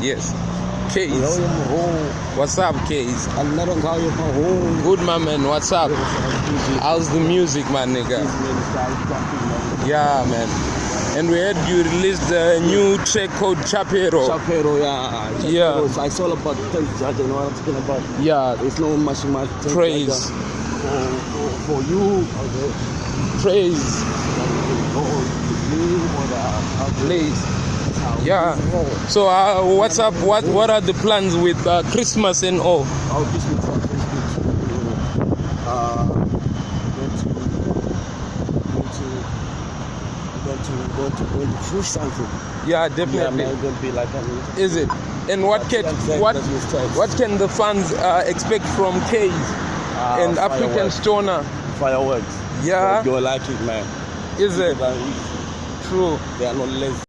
Yes. Case. Oh. What's up, Case? another call you from home. Good, my man. What's up? How's the music, my nigga? Yeah, man. And we heard you released a new track called Chapero. Chapero, yeah. Chapero. Yeah. So I saw about things judge and what I'm talking about. Yeah, There's no much much praise, for, for, for you. Okay. praise, For you, for please. Yeah. So, uh, what's up? What What are the plans with uh, Christmas and all? I'll just look for Facebook. Uh, going to, going to, going to, going to, going to push something. Yeah, Yeah, definitely. man, going to be like that. Is it? And what can what that's his text. what can the fans uh, expect from Case Ah, and African. Stoner? Fireworks. Yeah. You'll like it, man. Is it are- true? They are not lazy.